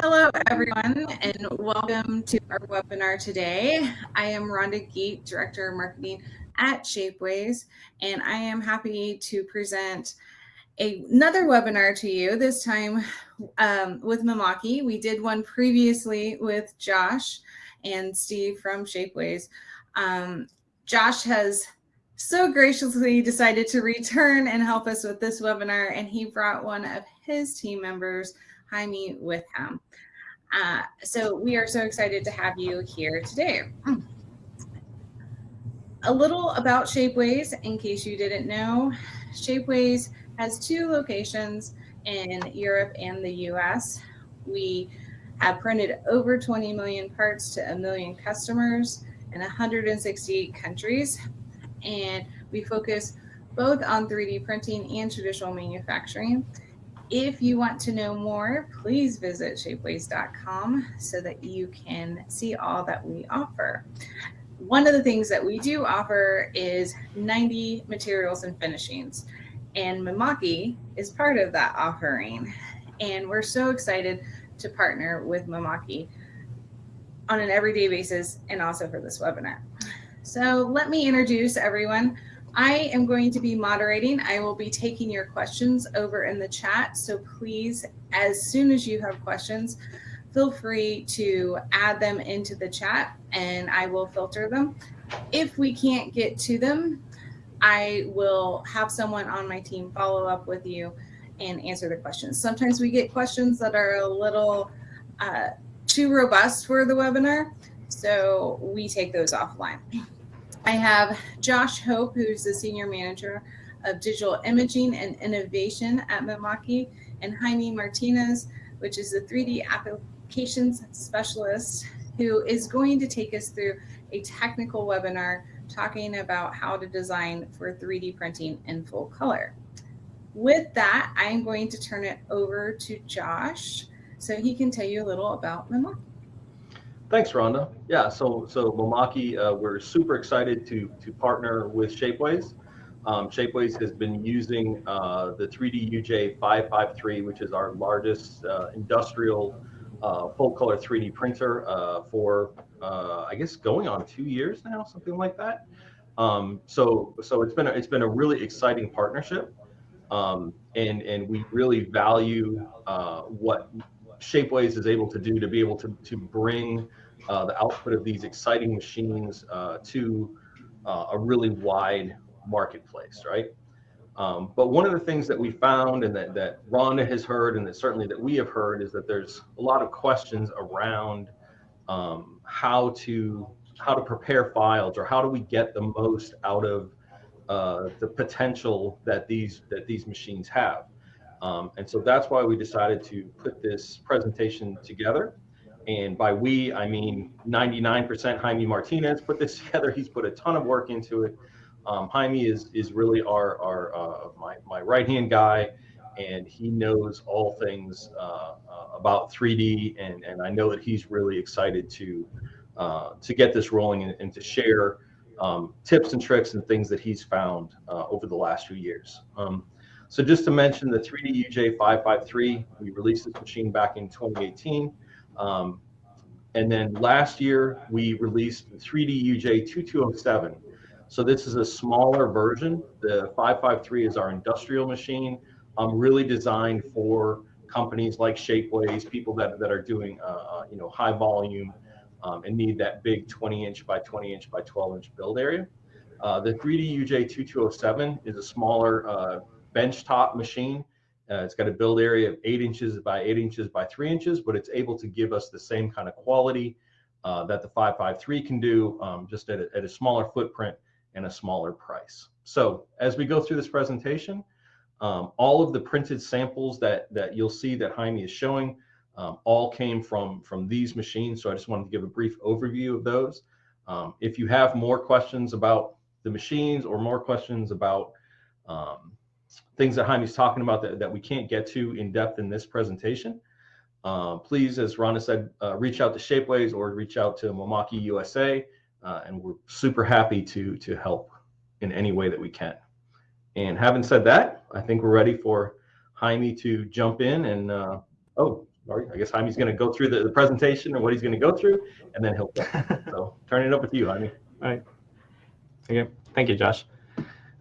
Hello, everyone, and welcome to our webinar today. I am Rhonda Geet, Director of Marketing at Shapeways, and I am happy to present another webinar to you, this time um, with Mimaki. We did one previously with Josh and Steve from Shapeways. Um, Josh has so graciously decided to return and help us with this webinar, and he brought one of his team members, Jaime, with him. Uh, so we are so excited to have you here today. A little about Shapeways, in case you didn't know. Shapeways has two locations in Europe and the US. We have printed over 20 million parts to a million customers in 168 countries. And we focus both on 3D printing and traditional manufacturing. If you want to know more, please visit shapeways.com so that you can see all that we offer. One of the things that we do offer is 90 materials and finishings, and Mimaki is part of that offering. And we're so excited to partner with Mimaki on an everyday basis and also for this webinar. So let me introduce everyone. I am going to be moderating. I will be taking your questions over in the chat. So please, as soon as you have questions, feel free to add them into the chat and I will filter them. If we can't get to them, I will have someone on my team follow up with you and answer the questions. Sometimes we get questions that are a little uh, too robust for the webinar, so we take those offline. I have Josh Hope, who's the Senior Manager of Digital Imaging and Innovation at Mimaki, and Jaime Martinez, which is the 3D Applications Specialist, who is going to take us through a technical webinar talking about how to design for 3D printing in full color. With that, I'm going to turn it over to Josh so he can tell you a little about Mimaki. Thanks, Rhonda. Yeah, so so Mimaki, uh, we're super excited to to partner with Shapeways. Um, Shapeways has been using uh, the 3D UJ 553, which is our largest uh, industrial uh, full color 3D printer uh, for uh, I guess going on two years now, something like that. Um, so so it's been a, it's been a really exciting partnership, um, and and we really value what Shapeways is able to do to be able to to bring uh, the output of these exciting machines uh, to uh, a really wide marketplace, right? Um, but one of the things that we found and that, that Rhonda has heard and that certainly that we have heard is that there's a lot of questions around um, how to how to prepare files or how do we get the most out of uh, the potential that these that these machines have. Um, and so that's why we decided to put this presentation together. And by we, I mean 99% Jaime Martinez put this together. He's put a ton of work into it. Um, Jaime is is really our our uh, my my right hand guy, and he knows all things uh, uh, about 3D. And and I know that he's really excited to uh, to get this rolling and, and to share um, tips and tricks and things that he's found uh, over the last few years. Um, so just to mention the 3D UJ 553, we released this machine back in 2018. Um, and then last year we released the 3D UJ 2207. So this is a smaller version. The 553 is our industrial machine, um, really designed for companies like Shapeways, people that, that are doing uh, uh you know high volume um, and need that big 20 inch by 20 inch by 12 inch build area. Uh, the 3D UJ 2207 is a smaller uh, benchtop machine uh, it's got a build area of eight inches by eight inches by three inches, but it's able to give us the same kind of quality uh, that the 553 can do, um, just at a, at a, smaller footprint and a smaller price. So as we go through this presentation, um, all of the printed samples that, that you'll see that Jaime is showing um, all came from, from these machines. So I just wanted to give a brief overview of those. Um, if you have more questions about the machines or more questions about um, things that Jaime's talking about that, that we can't get to in depth in this presentation, uh, please, as Rhonda said, uh, reach out to Shapeways or reach out to Mimaki USA, uh, and we're super happy to to help in any way that we can. And having said that, I think we're ready for Jaime to jump in and uh, oh, or I guess Jaime's going to go through the, the presentation and what he's going to go through, and then he'll. so turn it over to you, Jaime. All right. Okay. Thank you, Josh.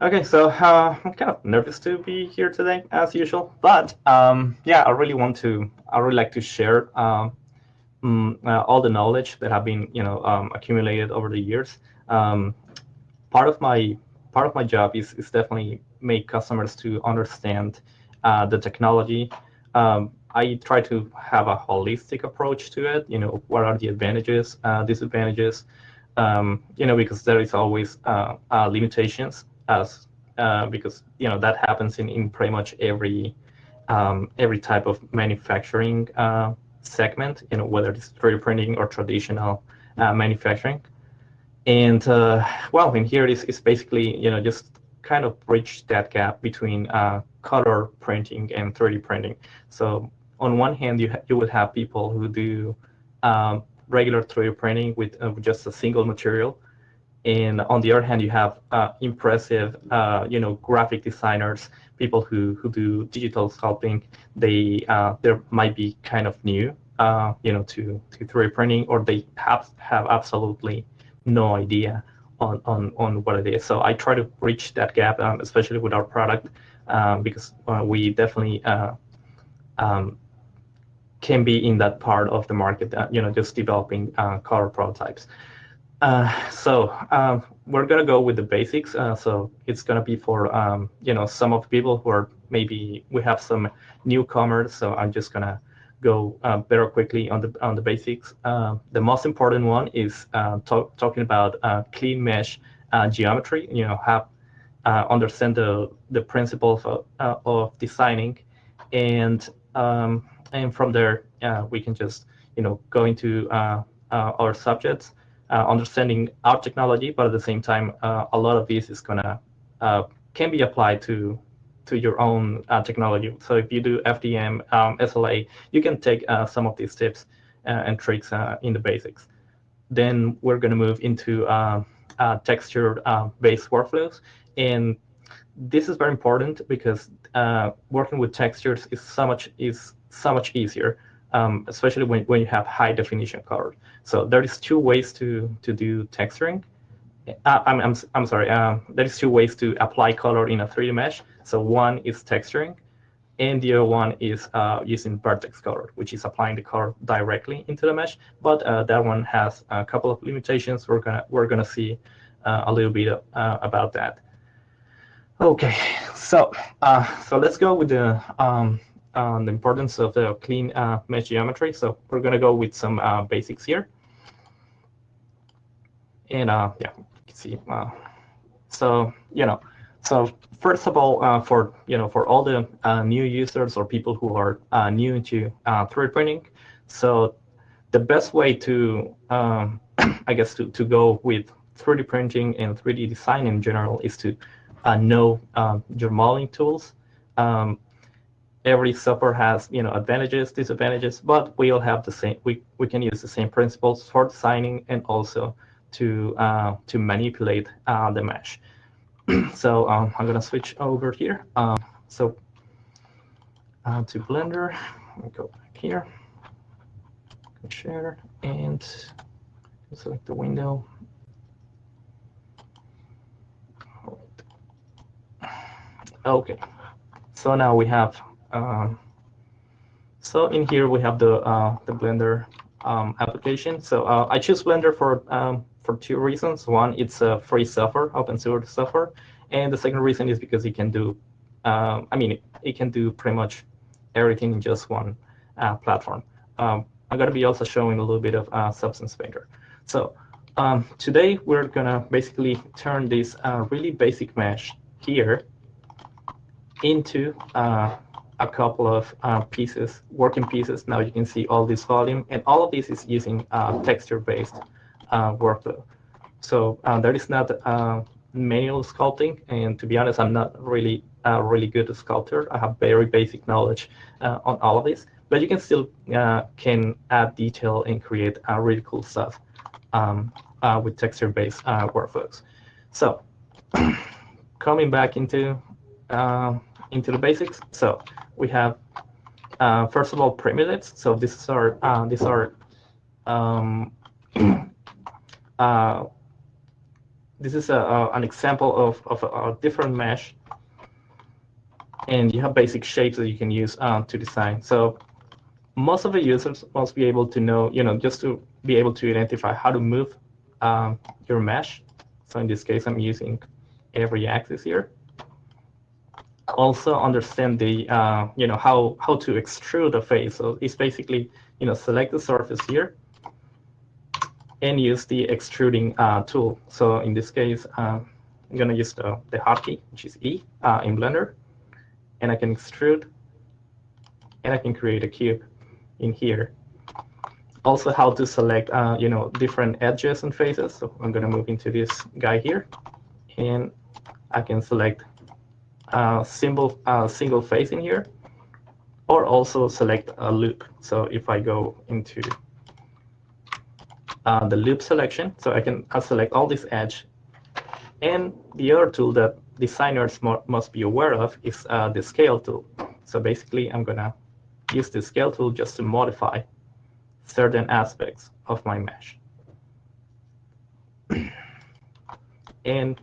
Okay, so uh, I'm kind of nervous to be here today, as usual. But um, yeah, I really want to. I really like to share um, mm, uh, all the knowledge that have been, you know, um, accumulated over the years. Um, part of my part of my job is is definitely make customers to understand uh, the technology. Um, I try to have a holistic approach to it. You know, what are the advantages, uh, disadvantages? Um, you know, because there is always uh, uh, limitations as uh, because you know that happens in, in pretty much every um, every type of manufacturing uh, segment. You know, whether it's 3D printing or traditional uh, manufacturing. And well, in here is is basically you know just kind of bridge that gap between color printing and 3D printing. So on one hand, you you would have people who do um, regular 3D printing with uh, just a single material, and on the other hand, you have uh, impressive, uh, you know, graphic designers, people who who do digital sculpting. They uh, they might be kind of new, uh, you know, to to 3D printing, or they have have absolutely no idea on on on what it is. So I try to bridge that gap, um, especially with our product, um, because uh, we definitely um, can be in that part of the market, uh, you know, just developing uh, color prototypes. Uh, so um, we're gonna go with the basics. Uh, so it's gonna be for um, you know some of the people who are maybe we have some newcomers. So I'm just gonna go uh, very quickly on the on the basics. Uh, the most important one is talk, talking about clean mesh geometry. You know, have understand the the principles of, of designing and um, and from there uh, we can just you know go into uh, uh, our subjects, understanding our technology, but at the same time, a lot of this is gonna can be applied to to your own uh, technology. So if you do FDM, um, SLA, you can take uh, some of these tips uh, and tricks in the basics. Then we're to move into texture-based workflows. And this is very important because working with textures is so much is so much easier, um, especially when, when you have high definition color. So there is two ways to, to do texturing. Uh, I'm, I'm, I'm sorry, um, there is two ways to apply color in a 3D mesh. So one is texturing, and the other one is uh, using vertex color, which is applying the color directly into the mesh. But uh, that one has a couple of limitations. We're gonna we're gonna see uh, a little bit uh, about that. Okay, so uh, so let's go with the um, on the importance of the clean uh, mesh geometry. So we're going to go with some uh, basics here. And uh, yeah, you can see. Uh, so, you know, so first of all, uh, for, you know, for all the uh, new users or people who are new to 3D printing, so the best way to, um, I guess, to, to go with 3D printing and 3D design in general is to know your modeling tools. Um, every software has you know advantages, disadvantages, but we all have the same. We we can use the same principles for designing and also to uh, to manipulate uh, the mesh. so um, I'm gonna switch over here. Um, so uh, to Blender, go back here, share and select the window. Okay, so now we have um, so in here we have the uh, the Blender um, application. So uh, I choose Blender for um, for two reasons. One, it's a free software, open source software, and the second reason is because it can do, um, I mean, it, can do pretty much everything in just one uh, platform. Um, I'm to be also showing a little bit of uh, Substance Painter. So um, today we're going to basically turn this uh, really basic mesh here into uh, a couple of uh, pieces, working pieces. Now you can see all this volume, and all of this is using uh, texture-based uh, workflow. So uh, there is not uh, manual sculpting, and to be honest, I'm not really a really good sculptor. I have very basic knowledge uh, on all of this, but you can still can add detail and create really cool stuff um, with texture-based workflows. So coming back into into the basics. So we have uh, first of all, primitives. So these are uh, these are um, uh, this is a, a, an example of, of a, a, different mesh. And you have basic shapes that you can use uh, to design. So most of the users must be able to know, you know, just to be able to identify how to move um, your mesh. So in this case, I'm using every axis here. Also understand the, uh, you know, how, how to extrude a face. So it's basically, you know, select the surface here and use the extruding uh, tool. So in this case, uh, I'm going to use the, the hotkey, which is E uh, in Blender. And I can extrude, and I can create a cube in here. Also, how to select, uh, you know, different edges and faces. So I'm going to move into this guy here, and I can select a single, uh, single face in here, or also select a loop. So if I go into uh, the loop selection. So I can select all this edge. And the other tool that designers must be aware of is uh, the scale tool. So basically, I'm going to use the scale tool just to modify certain aspects of my mesh. and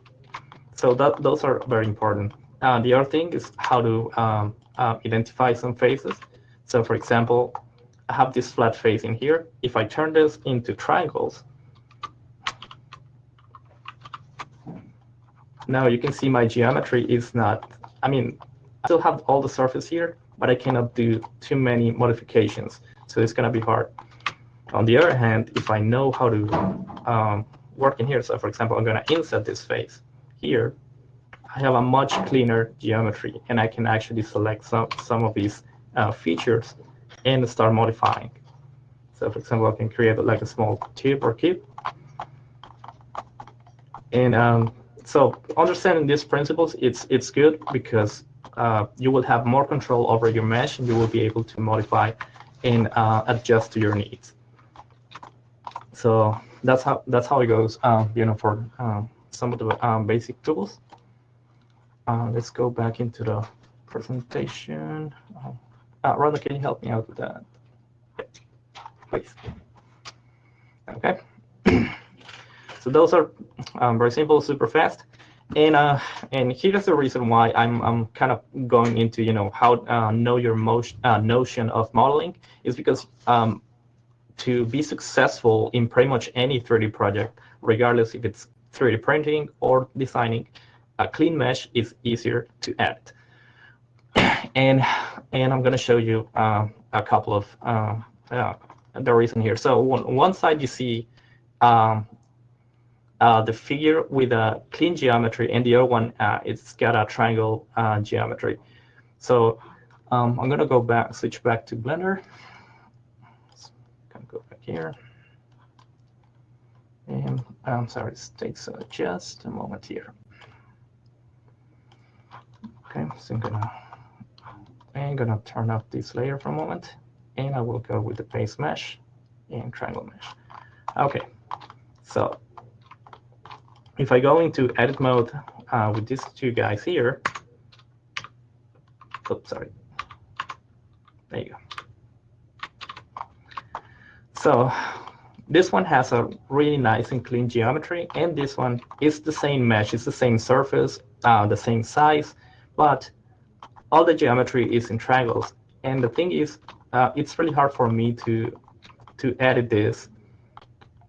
so that those are very important. Uh, the other thing is how to um, uh, identify some faces. So for example, I have this flat face in here. If I turn this into triangles, now you can see my geometry is not, I mean, I still have all the surface here, but I cannot do too many modifications. So it's going to be hard. On the other hand, if I know how to um, work in here, so for example, I'm going to insert this face here, have a much cleaner geometry, and I can actually select some, some of these uh, features and start modifying. So for example, I can create like a small tube or cube. And um, so understanding these principles, it's it's good because uh, you will have more control over your mesh and you will be able to modify and uh, adjust to your needs. So that's how that's how it goes. Um, you know, for um, some of the um, basic tools. Uh, let's go back into the presentation. Um, uh, Rhonda, can you help me out with that? Please. Okay. so those are um, very simple, super fast. And uh, and here's the reason why I'm I'm kind of going into you know how uh, know your motion uh, notion of modeling is because um, to be successful in pretty much any 3D project, regardless if it's 3D printing or designing, a clean mesh is easier to edit and and I'm going to show you uh, a couple of uh, uh, the reason here. So on one side you see um, uh, the figure with a clean geometry, and the other one uh, it's got a triangle uh, geometry. So um, I'm going to go back, switch back to Blender. Of go back here. And I'm sorry, it takes just a moment here. Okay, so I'm gonna I'm to turn off this layer for a moment, and I will go with the base mesh and triangle mesh. OK, so if I go into edit mode uh, with these two guys here, oops, sorry. There you go. So this one has a really nice and clean geometry, and this one is the same mesh. It's the same surface, uh, the same size, but all the geometry is in triangles. And the thing is, uh, it's really hard for me to to edit this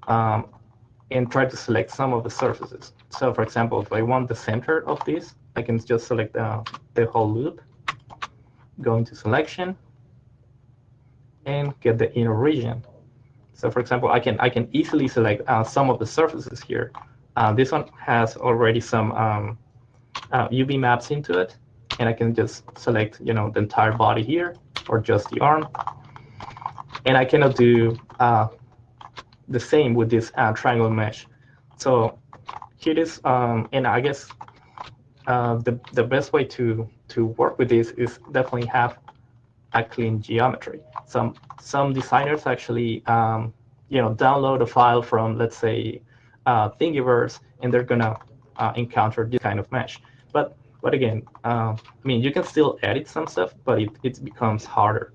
um, and try to select some of the surfaces. So for example, if I want the center of this, I can just select uh, the whole loop, go into selection, and get the inner region. So for example, I can I can easily select uh, some of the surfaces here. Uh, this one has already some um, UV uh, maps into it and I can just select, you know, the entire body here or just the arm. And I cannot do uh, the same with this uh, triangle mesh. So here is, um, and I guess uh, the, the best way to, to work with this is definitely have a clean geometry. Some, some designers actually, um, you know, download a file from, let's say, uh, Thingiverse, and they're going to uh, encounter this kind of mesh. But again, uh, I mean, you can still edit some stuff, but it, it becomes harder.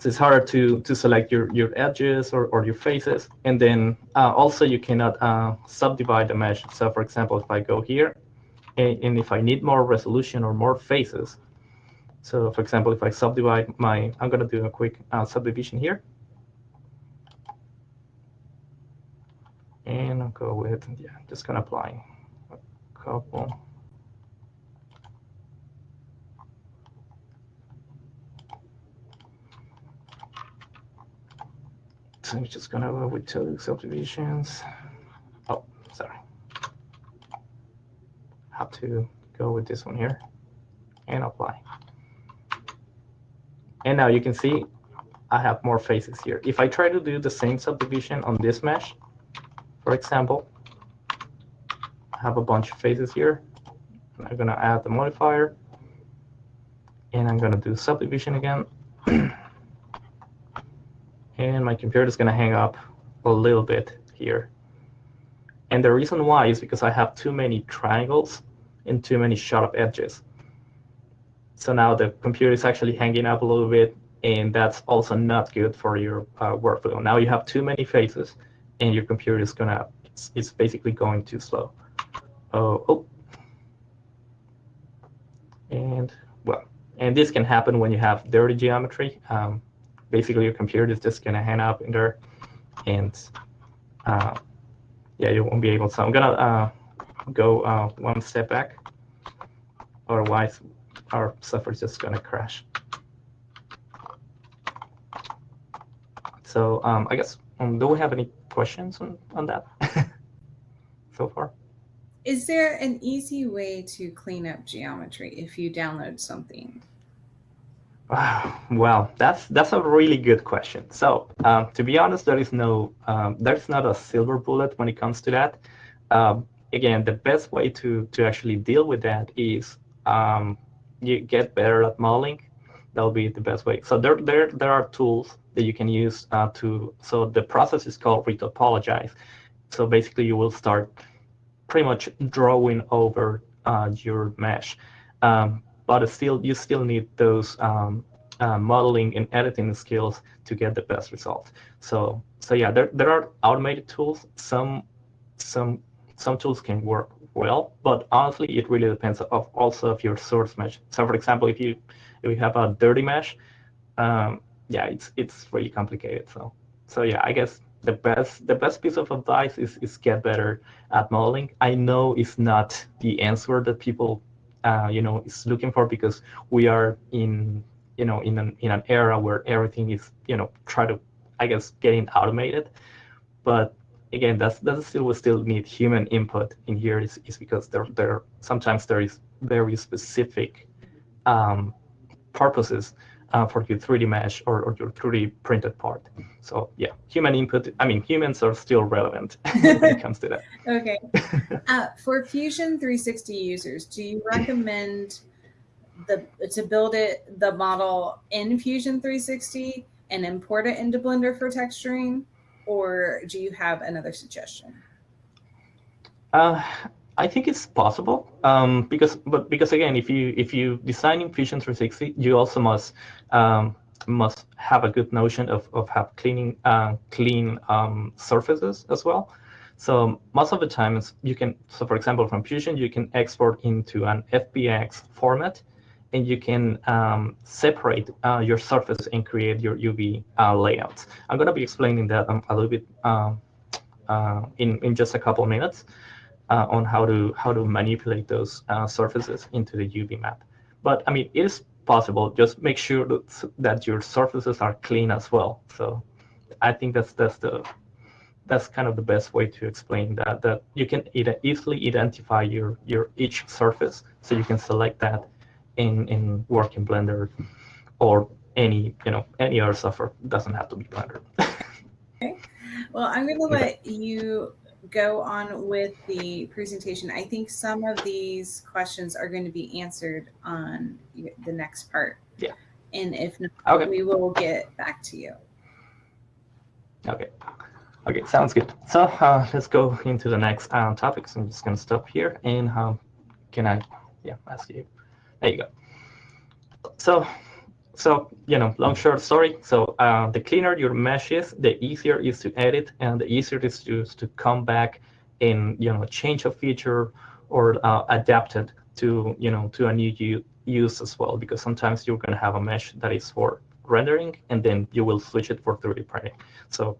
so it's harder to to select your your edges or, or your faces. And then uh, also you cannot uh, subdivide the mesh. So for example if I go here and, and, if I need more resolution or more faces so for example if I subdivide my I'm gonna do a quick uh, subdivision here. And I'll go with yeah just gonna apply. a couple So I'm just gonna go with two subdivisions. Oh, sorry. Have to go with this one here and apply. And now you can see I have more faces here. If I try to do the same subdivision on this mesh, for example, have a bunch of faces here. I'm gonna add the modifier and I'm gonna do subdivision again. and my computer is going to hang up a little bit here. And the reason why is because I have too many triangles and too many sharp edges. So now the computer is actually hanging up a little bit, and that's also not good for your uh, workflow. Now you have too many faces, and your computer is gonna, it's basically going too slow. Oh, oh. And well, and this can happen when you have dirty geometry. Um, basically your computer is just going to hang up in there and uh, yeah, you won't be able to. So I'm going to uh, go uh, one step back. Otherwise, our software is just going to crash. So um, I guess, um, do we have any questions on, on that so far? Is there an easy way to clean up geometry if you download something? Well, that's that's a really good question. So um, to be honest, there is no um, there's not a silver bullet when it comes to that. Um, again, the best way to to actually deal with that is um, you get better at modeling. That'll be the best way. So there there there are tools that you can use uh, to. So the process is called retopologize. So basically, you will start pretty much drawing over uh, your mesh. Um, but still you still need those um, uh, modeling and editing skills to get the best result. So so yeah, there, there are automated tools. Some some some tools can work well, but honestly, it really depends of also of your source mesh. So for example, if you if you have a dirty mesh, um, yeah, it's it's really complicated. So so yeah, I guess the best the best piece of advice is is get better at modeling. I know it's not the answer that people uh, you know is looking for because we are in you know in an in an era where everything is you know try to I guess getting automated, but again that's that still will still need human input in here is, is because there there sometimes there is very specific um, purposes uh, for your 3D mesh or, or your 3D printed part. So yeah, human input, I mean, humans are still relevant when it comes to that. Okay. Uh, for Fusion 360 users, do you recommend the to build it, the model in Fusion 360 and import it into Blender for texturing? Or do you have another suggestion? Uh, I think it's possible um, because, but because again, if you if you design in Fusion 360, you also must um, must have a good notion of of have cleaning uh, clean um, surfaces as well. So most of the times you can, so for example, from Fusion, you can export into an FBX format, and you can um, separate uh, your surface and create your UV uh, layouts. I'm going to be explaining that um, a little bit um, uh, in in just a couple of minutes uh, on how to how to manipulate those uh, surfaces into the UV map. But I mean, it is possible. Just make sure that, that your surfaces are clean as well. So I think that's that's the that's kind of the best way to explain that that you can easily identify your your each surface, so you can select that in in working Blender or any you know any other software. It doesn't have to be Blender. okay. Well, I'm going to let you go on with the presentation, I think some of these questions are going to be answered on the next part. Yeah. And if not, okay. we will get back to you. Okay. Okay, sounds good. So uh, let's go into the next uh, topic. So I'm just going to stop here and um, can I, yeah, ask you. There you go. So, so you know, long short story. So uh, the cleaner your mesh is, the easier it is to edit, and the easier it is to to come back and you know change a feature or uh, adapt it to you know to a new use as well. Because sometimes you're going to have a mesh that is for rendering, and then you will switch it for 3D printing. So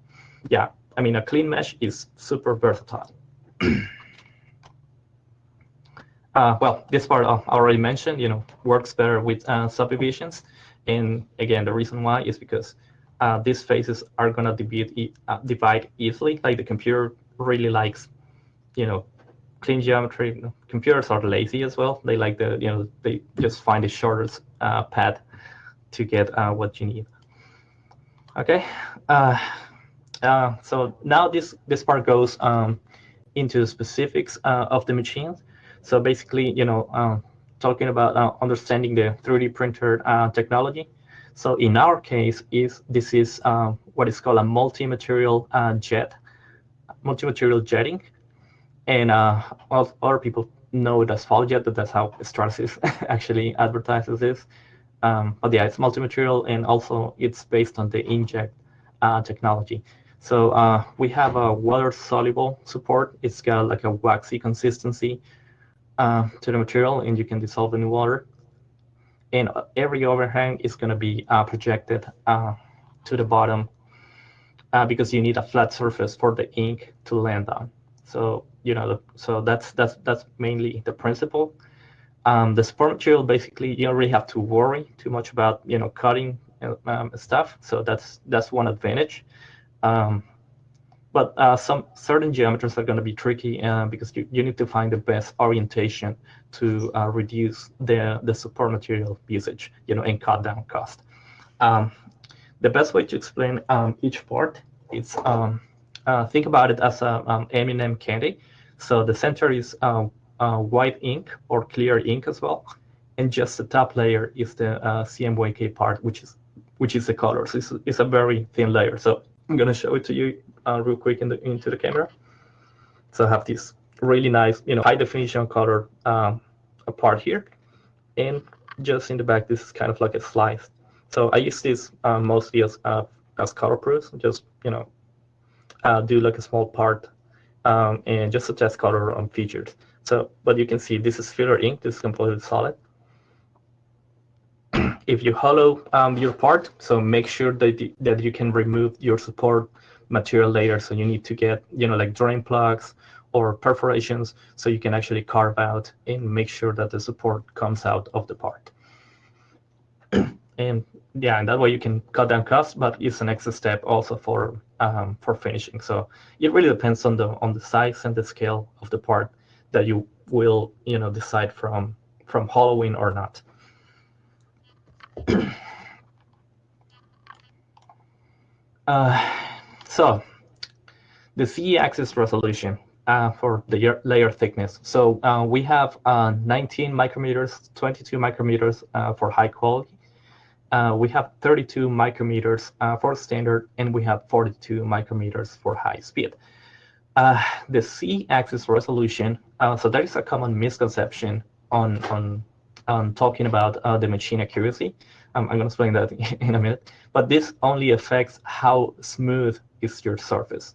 yeah, I mean a clean mesh is super versatile. Uh, well, this part I already mentioned, you know, works better with uh, subdivisions. And again, the reason why is because uh, these faces are going to divide, uh, divide easily. Like the computer really likes, you know, clean geometry. Computers are lazy as well. They like the, you know, they just find the shortest uh, path to get uh, what you need. Okay. so now this, this part goes um, into specifics of the machines. So basically, you know, uh, talking about uh, understanding the 3D printer uh, technology. So in our case, is this is uh, what is called a multi-material uh, jet, multi-material jetting, and uh, well, other people know it as PolyJet, but that's how Stratasys actually advertises this. Um, but yeah, it's multi-material, and also it's based on the inkjet technology. So we have a water-soluble support. It's got like a waxy consistency uh, to the material and you can dissolve in water. And every overhang is going to be uh, projected uh, to the bottom uh, because you need a flat surface for the ink to land on. So you know, so that's that's that's mainly the principle. Um, the support material basically you don't really have to worry too much about you know cutting um, stuff. So that's that's one advantage. Um, but uh, some certain geometries are going to be tricky uh, because you, you need to find the best orientation to uh, reduce the, the support material usage, you know, and cut down cost. Um, the best way to explain um, each part is um, uh, think about it as a um, M&M candy. So the center is uh, uh, white ink or clear ink as well, and just the top layer is the CMYK part, which is which is the color. So it's, it's a very thin layer. So I'm going to show it to you uh, real quick in the, into the camera. So I have this really nice, you know, high definition color um, part here. And just in the back, this is kind of like a slice. So I use this uh, mostly as, uh, as color proofs, just, you know, uh, do like a small part um, and just to test color on features. So, but you can see this is filler ink, this is completely solid. If you hollow um, your part, so make sure that, you, that you can remove your support material later. So you need to get, you know, like drain plugs or perforations so you can actually carve out and make sure that the support comes out of the part. and yeah, and that way you can cut down costs, but it's an extra step also for um, for finishing. So it really depends on the on the size and the scale of the part that you will, you know, decide from from hollowing or not. Uh, so the z-axis resolution uh, for the layer thickness. So uh, we have uh, 19 micrometers, 22 micrometers uh, for high quality. Uh, we have 32 micrometers for standard, and we have 42 micrometers for high speed. the z-axis resolution, so that is a common misconception on, on, on talking about the machine accuracy. Um, I'm going to explain that in a minute. But this only affects how smooth is your surface.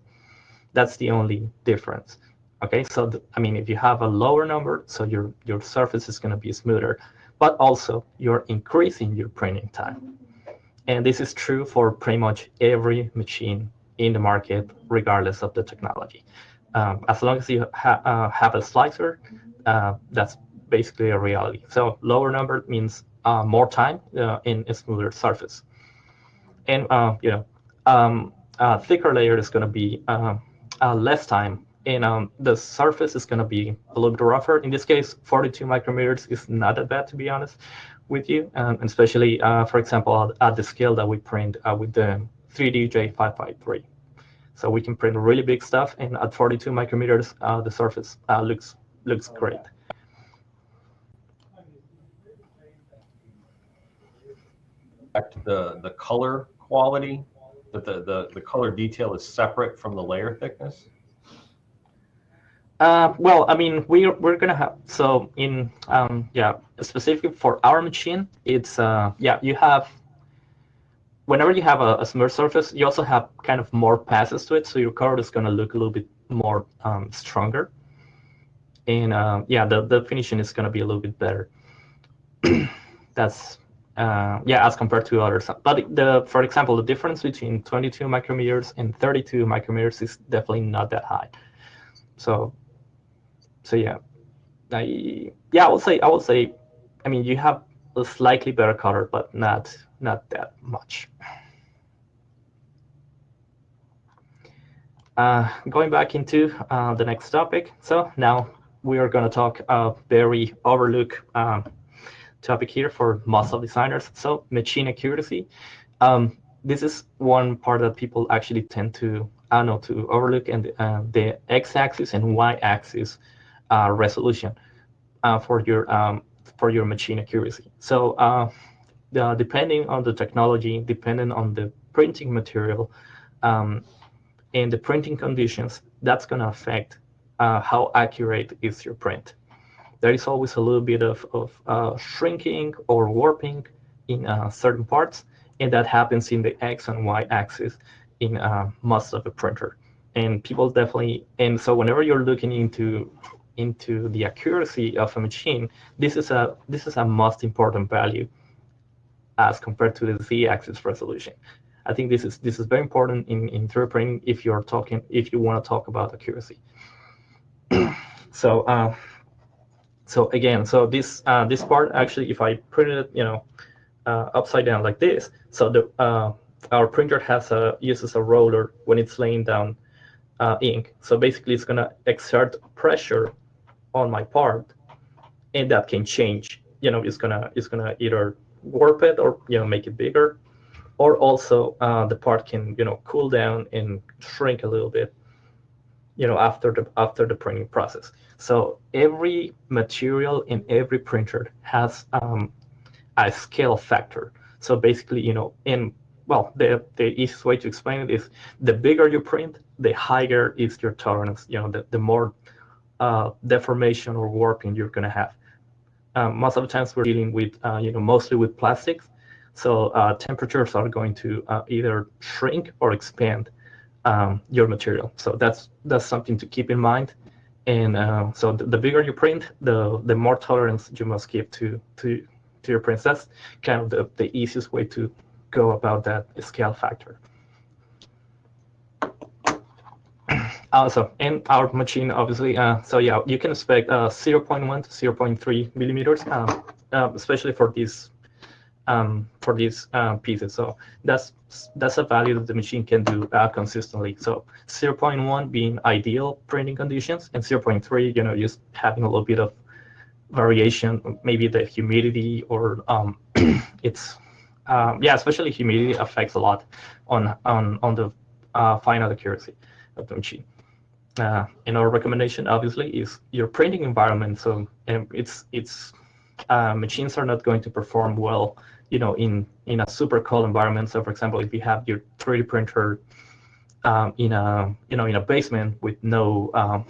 That's the only difference. Okay, so I mean, if you have a lower number, so your, your surface is going to be smoother, but also you're increasing your printing time. And this is true for pretty much every machine in the market, regardless of the technology. Um, as long as you ha uh, have a slicer, uh, that's basically a reality. So lower number means uh, more time uh, in a smoother surface. And, uh, you know, um, uh, thicker layer is going to be less time and um, the surface is going to be a little bit rougher. In this case, 42 micrometers is not that bad, to be honest with you, um, especially, uh, for example, at, at, the scale that we print uh, with the 3DJ553. So we can print really big stuff, and at 42 micrometers, uh, the surface looks looks great. The the color quality that the, the, the color detail is separate from the layer thickness? Uh, well, I mean, we're, we're going to have, so in, um, yeah, specifically for our machine, it's, uh, yeah, you have whenever you have a, a smooth surface, you also have kind of more passes to it, so your color is going to look a little bit more um, stronger. And uh, yeah, the, the finishing is going to be a little bit better. That's uh, yeah, as compared to others. But the, for example, the difference between 22 micrometers and 32 micrometers is definitely not that high. So, so yeah, I yeah, I would say I would say, I mean, you have a slightly better color, but not not that much. Uh, going back into uh, the next topic. So now we are going to talk a very overlooked um, topic here for of designers. So machine accuracy. Um, this is one part that people actually tend to, I don't know, to overlook, and uh, the x-axis and y-axis uh, resolution uh, for your um, for your machine accuracy. So uh, the, depending on the technology, depending on the printing material, um, and the printing conditions, that's going to affect uh, how accurate is your print. There is always a little bit of, of uh, shrinking or warping in uh, certain parts, and that happens in the X and Y axis in uh, most of the printer. And people definitely, and so whenever you're looking into into the accuracy of a machine, this is a this is a most important value as compared to the z-axis resolution. I think this is this is very important in in 3D printing if you're talking if you want to talk about accuracy. so uh, so again, so this uh, this part actually, if I print it, you know, uh, upside down like this, so the uh, our printer has a uses a roller when it's laying down uh, ink. So basically, it's gonna exert pressure on my part, and that can change. You know, it's gonna it's gonna either warp it or you know make it bigger, or also uh, the part can you know cool down and shrink a little bit. You know, after the after the printing process. So every material in every printer has um, a scale factor. So basically, you know, in well, the, the easiest way to explain it is the bigger you print, the higher is your tolerance, you know, the, the more uh, deformation or warping you're going to have. Um, most of the times we're dealing with, uh, you know, mostly with plastics. So uh, temperatures are going to uh, either shrink or expand um, your material. So that's that's something to keep in mind. And uh, so the, the, bigger you print, the the more tolerance you must give to to to your prints. That's kind of the, the easiest way to go about that scale factor. Also, in our machine, obviously, uh, so yeah, you can expect uh, 0.1 to 0.3 millimeters, um, uh, especially for these um, for these uh, pieces. So that's that's a value that the machine can do uh, consistently. So 0.1 being ideal printing conditions, and 0.3, you know, just having a little bit of variation, maybe the humidity or um, it's um, yeah, especially humidity affects a lot on on on the uh, final accuracy of the machine. Uh, and our recommendation, obviously, is your printing environment. So um, it's it's uh, machines are not going to perform well you know, in in a super cold environment. So, for example, if you have your 3D printer um, in a you know in a basement with no um,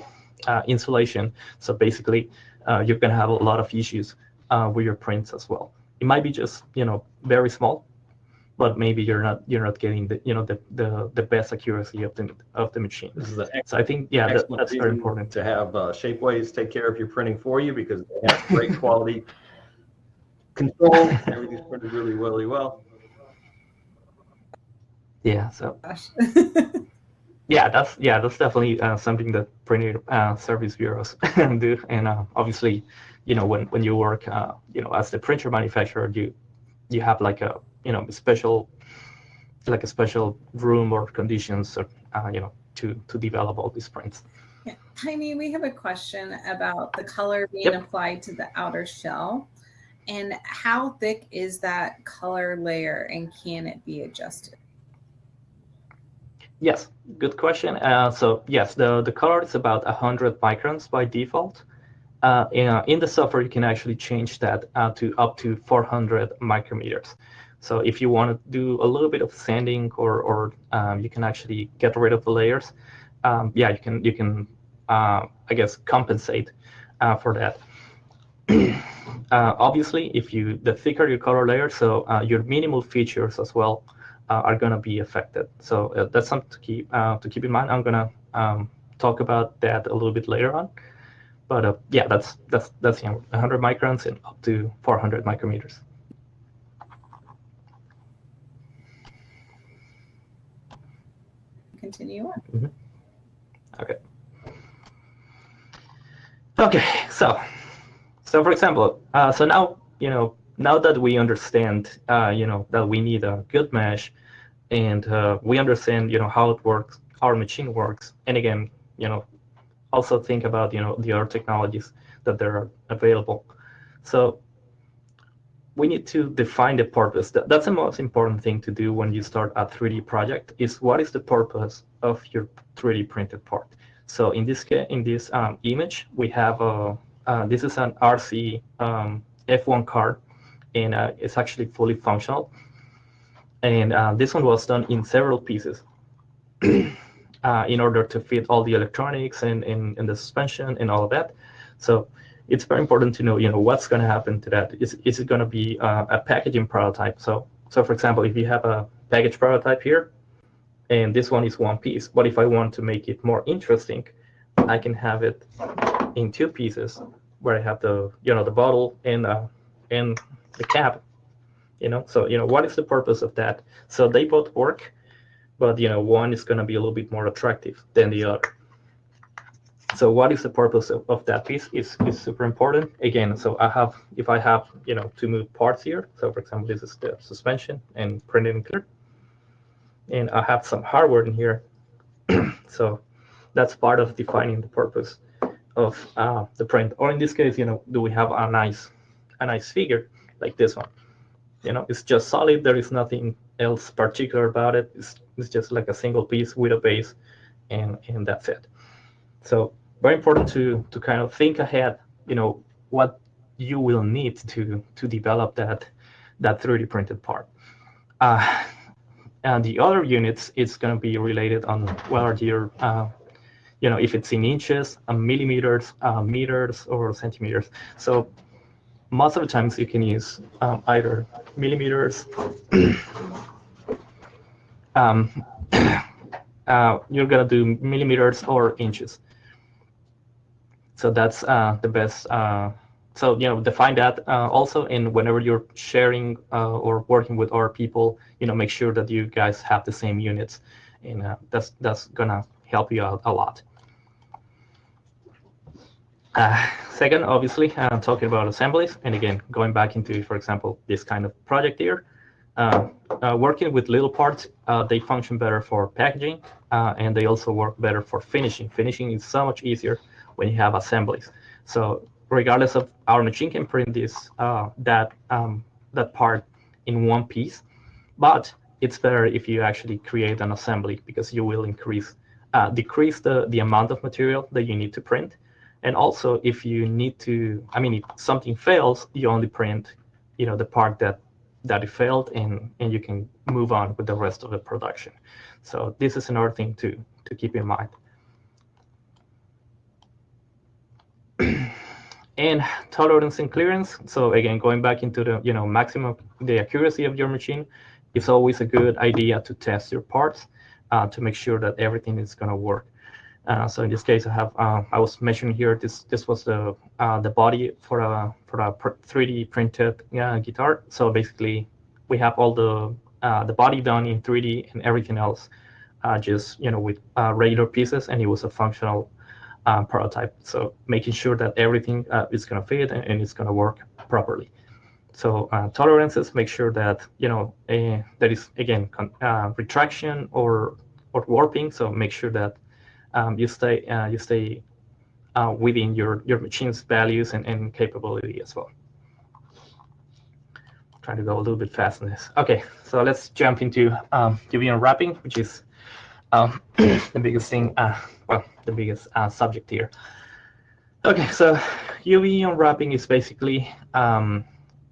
uh, insulation, so basically uh, you're gonna have a lot of issues uh, with your prints as well. It might be just you know very small, but maybe you're not you're not getting the you know the the, the best accuracy of the of the machine. This is an So I think yeah, that, that's very important. To have uh, Shapeways take care of your printing for you because they have great quality control. Everything's printed really, really well. Yeah. So. yeah, that's yeah, that's definitely uh, something that printing uh, service bureaus do, and uh, obviously, you know, when when you work, uh, you know, as the printer manufacturer, you you have like a you know special like a special room or conditions, or, uh, you know, to to develop all these prints. Yeah. Jaime, we have a question about the color being yep. applied to the outer shell. And how thick is that color layer and can it be adjusted? Yes, good question. Uh, so yes, the, the color is about 100 microns by default. Uh, in, uh, in, the software, you can actually change that uh, to up to 400 micrometers. So if you want to do a little bit of sanding or, or um, you can actually get rid of the layers, um, yeah, you can, you can uh, I guess, compensate uh, for that. uh, obviously, if you the thicker your color layer, so uh, your minimal features as well uh, are going to be affected. So uh, that's something to keep uh, to keep in mind. I'm going to um, talk about that a little bit later on. But uh, yeah, that's that's that's you know, 100 microns and up to 400 micrometers. Continue on. Mm-hmm. Okay. Okay, so so for example, uh, so now you know now that we understand uh, you know that we need a good mesh, and uh, we understand you know how it works, our machine works, and again you know also think about you know the other technologies that there are available. So we need to define the purpose. That's the most important thing to do when you start a 3D project is what is the purpose of your 3D printed part. So in this case, in this um, image, we have a, uh, this is an RC um, F1 card, and uh, it's actually fully functional. And uh, this one was done in several pieces uh, in order to fit all the electronics and, and, and the suspension and all of that. So it's very important to know, you know, what's going to happen to that. Is, is it going to be uh, a packaging prototype? So, so for example, if you have a package prototype here, and this one is one piece, but if I want to make it more interesting, I can have it in two pieces, where I have the, you know, the bottle and uh, and the cap. You know, so you know, what is the purpose of that? So they both work, but you know, one is going to be a little bit more attractive than the other. So what is the purpose of, of that piece is, is super important. Again, so I have, if I have, you know, to move parts here, so for example, this is the suspension and printed and clear. And I have some hardware in here. so that's part of defining the purpose of uh, the print. Or in this case, you know, do we have a nice, a nice figure like this one? You know, it's just solid. There is nothing else particular about it. It's, it's just like a single piece with a base, and and that's it. So very important to to kind of think ahead. You know what you will need to to develop that that 3D printed part. Uh, and the other units it's going to be related on whether you're, uh, you know, if it's in inches, uh, millimeters, uh, meters, or centimeters. So most of the times you can use um, either millimeters. um, uh, you're going to do millimeters or inches. So that's uh, the best. Uh, so you know, define that uh, also, and whenever you're sharing or working with other people, you know, make sure that you guys have the same units, and that's that's gonna help you out a lot. Uh, second, obviously, I'm talking about assemblies, and again, going back into, for example, this kind of project here. working with little parts, they function better for packaging, and they also work better for finishing. Finishing is so much easier when you have assemblies. So regardless of our machine can print this uh, that um, that part in one piece, but it's better if you actually create an assembly because you will increase uh, decrease the the amount of material that you need to print, and also if you need to, I mean, if something fails, you only print, you know, the part that that it failed, and and you can move on with the rest of the production. So this is another thing to to keep in mind. and tolerance and clearance. So again, going back into the you know maximum the accuracy of your machine, it's always a good idea to test your parts uh, to make sure that everything is going to work. Uh, so in this case, I have uh, I was mentioning here this this was the uh, the body for a for a 3D printed uh, guitar. So basically, we have all the the body done in 3D and everything else just you know with regular pieces, and it was a functional prototype. So making sure that everything is going to fit and, and it's going to work properly. So uh, tolerances make sure that you know uh, there is again uh, retraction or or warping. So make sure that um, you stay uh, you stay uh, within your your machine's values and, and capability as well. trying to go a little bit fast on this. Okay, so let's jump into um, UV unwrapping, which is um, the biggest thing well, the biggest uh, subject here. Okay, so UV unwrapping is basically, um,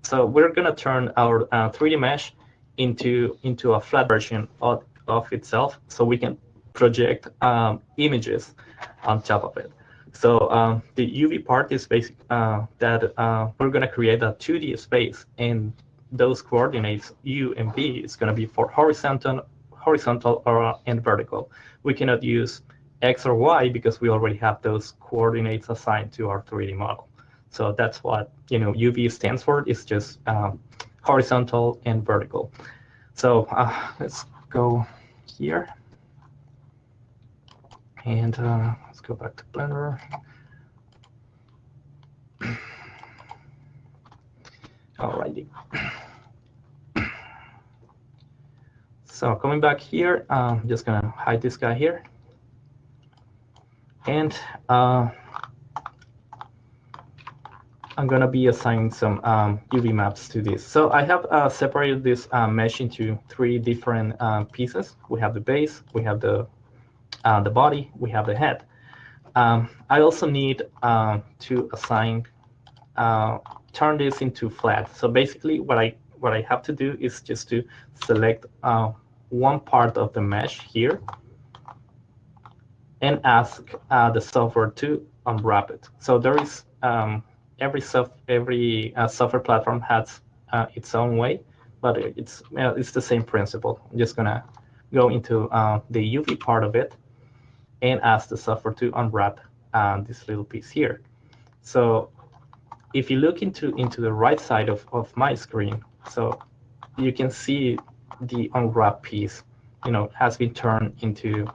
so we're gonna turn our uh, 3D mesh into into a flat version of, of itself, so we can project um, images on top of it. So um, the UV part is basic uh, that uh, we're gonna create a 2D space, and those coordinates u and v is going to be for horizontal, horizontal or and vertical. We cannot use x or y because we already have those coordinates assigned to our 3D model. So that's what you know UV stands for. It's just um, horizontal and vertical. So uh, let's go here. And uh, let's go back to Blender. Alrighty. So coming back here, I'm just gonna hide this guy here. And uh, I'm gonna be assigning some um, UV maps to this. So I have uh, separated this uh, mesh into three different uh, pieces. We have the base, we have the uh, the body, we have the head. Um, I also need um, to assign uh, turn this into flat. So basically, what I what I have to do is just to select uh, one part of the mesh here and ask the software to unwrap it. So there is um, every soft every uh, software platform has uh, its own way, but it's uh, it's the same principle. I'm just gonna go into uh, the UV part of it and ask the software to unwrap uh, this little piece here. So if you look into into the right side of, of my screen, so you can see the unwrap piece, you know, has been turned into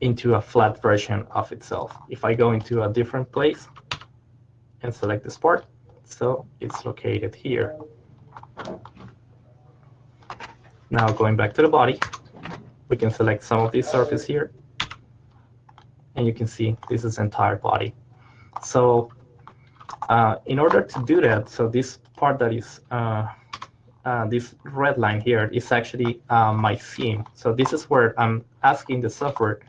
into a flat version of itself. If I go into a different place, and select this part. So it's located here. Now going back to the body, we can select some of these surface here. And you can see this is entire body. So uh, in order to do that, so this part that is uh, uh, this red line here is actually uh, my seam. So this is where I'm asking the software,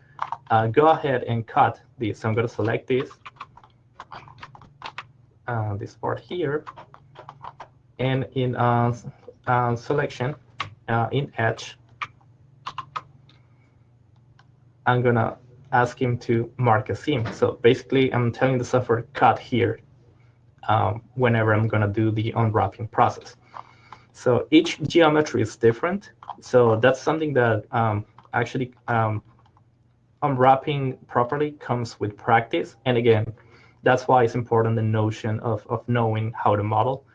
uh, go ahead and cut this. So I'm going to select this uh, this part here. And in uh, uh, selection, uh, in edge, I'm to ask him to mark a seam. So basically, I'm telling the software cut here um, whenever I'm to do the unwrapping process. So each geometry is different. So that's something that um, actually um, unwrapping properly comes with practice. And again, that's why it's important the notion of, of knowing how to model,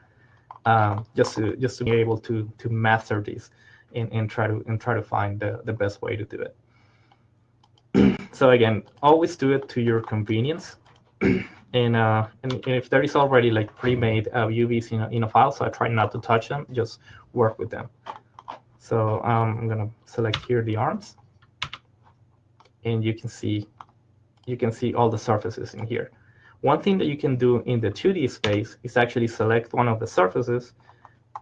um, just to just to be able to to master this and, and try to and try to find the, the best way to do it. so again, always do it to your convenience. and, uh, and, and if there is already like pre-made uh, UVs in a, in a file, so I try not to touch them, just work with them. So um, I'm gonna select here the arms, and you can see you can see all the surfaces in here. One thing that you can do in the 2D space is actually select one of the surfaces,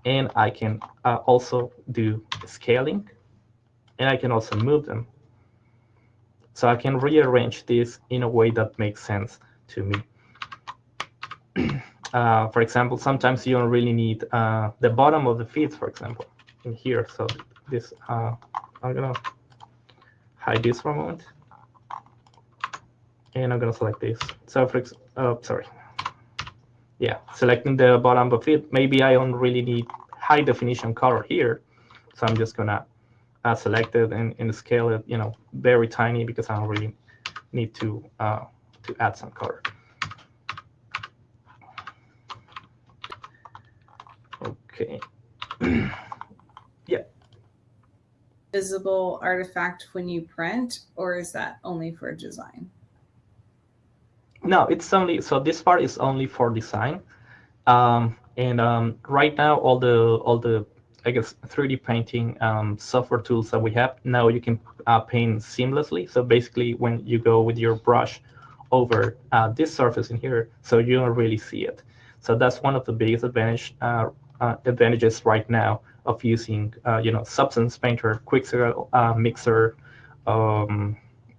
and I can uh, also do scaling, and I can also move them. So I can rearrange this in a way that makes sense to me. uh, for example, sometimes you don't really need uh, the bottom of the feet, for example, in here. So this, uh, I'm gonna hide this for a moment and I'm gonna select this. So for oh, sorry. Yeah, selecting the bottom of it. Maybe I don't really need high definition color here. So I'm just gonna uh, select it and, and scale it, you know, very tiny because I don't really need to uh, to add some color. Okay. yeah. Visible artifact when you print, or is that only for design? No, it's only so this part is only for design, um, and um, right now all the all the I guess 3D painting um, software tools that we have now you can uh, paint seamlessly. So basically, when you go with your brush over uh, this surface in here, so you don't really see it. So that's one of the biggest advantage uh, uh advantages right now of using uh, you know Substance Painter, Quixel uh, Mixer. Um,